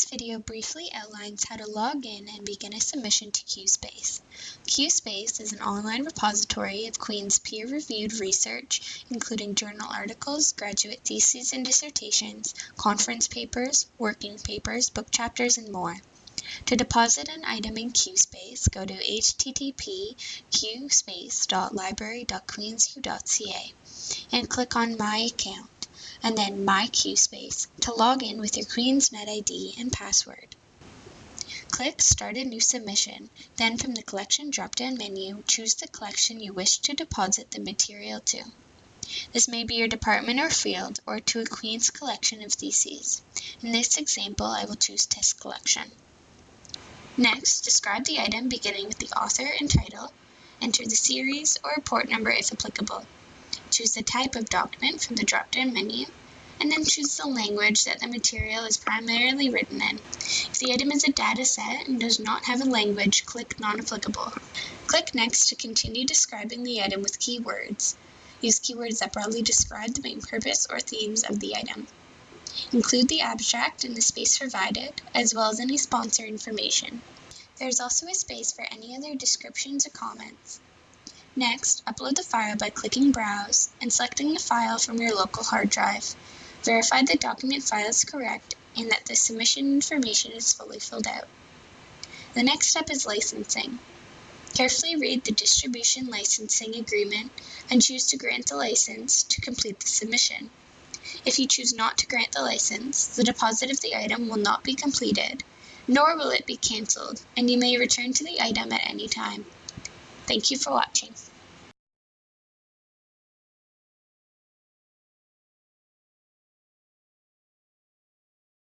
This video briefly outlines how to log in and begin a submission to QSpace. QSpace is an online repository of Queen's peer-reviewed research, including journal articles, graduate theses and dissertations, conference papers, working papers, book chapters, and more. To deposit an item in QSpace, go to http qspace.library.queensu.ca and click on My Account and then My QSpace to log in with your QueensNet ID and password. Click Start a new submission, then from the Collection drop-down menu, choose the collection you wish to deposit the material to. This may be your department or field, or to a Queen's collection of theses. In this example, I will choose Test Collection. Next, describe the item beginning with the author and title, enter the series or report number if applicable. Choose the type of document from the drop-down menu, and then choose the language that the material is primarily written in. If the item is a data set and does not have a language, click Non-applicable. Click Next to continue describing the item with keywords. Use keywords that broadly describe the main purpose or themes of the item. Include the abstract in the space provided, as well as any sponsor information. There is also a space for any other descriptions or comments. Next, upload the file by clicking Browse and selecting the file from your local hard drive. Verify the document file is correct and that the submission information is fully filled out. The next step is licensing. Carefully read the distribution licensing agreement and choose to grant the license to complete the submission. If you choose not to grant the license, the deposit of the item will not be completed, nor will it be cancelled, and you may return to the item at any time. Thank you for watching.